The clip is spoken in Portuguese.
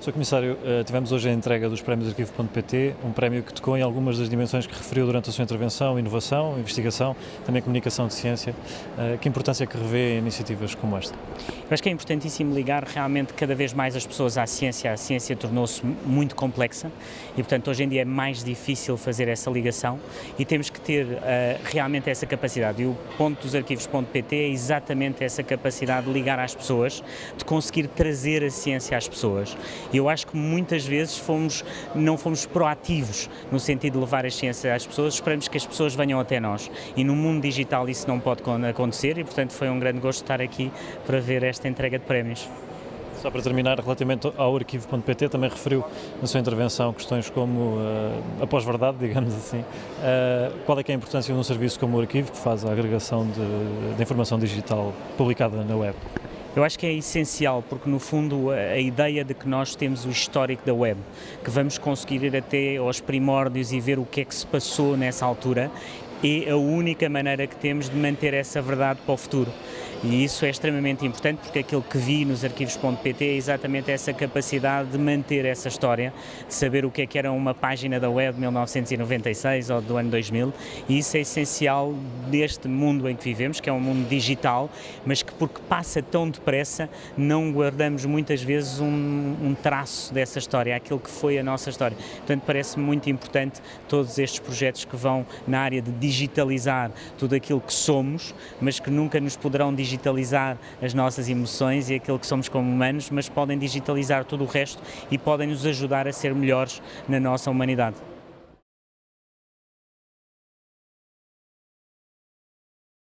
Sr. Comissário, eh, tivemos hoje a entrega dos prémios Arquivo.pt, um prémio que tocou em algumas das dimensões que referiu durante a sua intervenção, inovação, investigação, também comunicação de ciência. Eh, que importância é que revê iniciativas como esta? Eu acho que é importantíssimo ligar realmente cada vez mais as pessoas à ciência. A ciência tornou-se muito complexa e, portanto, hoje em dia é mais difícil fazer essa ligação e temos que ter uh, realmente essa capacidade. E o ponto dos arquivos.pt é exatamente essa capacidade de ligar às pessoas, de conseguir trazer a ciência às pessoas. Eu acho que muitas vezes fomos, não fomos proativos no sentido de levar a ciência às pessoas, esperamos que as pessoas venham até nós. E no mundo digital isso não pode acontecer e, portanto, foi um grande gosto estar aqui para ver esta entrega de prémios. Só para terminar, relativamente ao arquivo.pt, também referiu na sua intervenção questões como uh, a pós-verdade, digamos assim. Uh, qual é, é a importância de um serviço como o arquivo, que faz a agregação de, de informação digital publicada na web? Eu acho que é essencial, porque no fundo a ideia de que nós temos o histórico da web, que vamos conseguir ir até aos primórdios e ver o que é que se passou nessa altura, é a única maneira que temos de manter essa verdade para o futuro. E isso é extremamente importante porque aquilo que vi nos arquivos.pt é exatamente essa capacidade de manter essa história, de saber o que é que era uma página da web de 1996 ou do ano 2000 e isso é essencial deste mundo em que vivemos, que é um mundo digital, mas que porque passa tão depressa não guardamos muitas vezes um, um traço dessa história, aquilo que foi a nossa história. Portanto, parece muito importante todos estes projetos que vão na área de digitalizar tudo aquilo que somos, mas que nunca nos poderão digitalizar digitalizar as nossas emoções e aquilo que somos como humanos, mas podem digitalizar todo o resto e podem nos ajudar a ser melhores na nossa humanidade.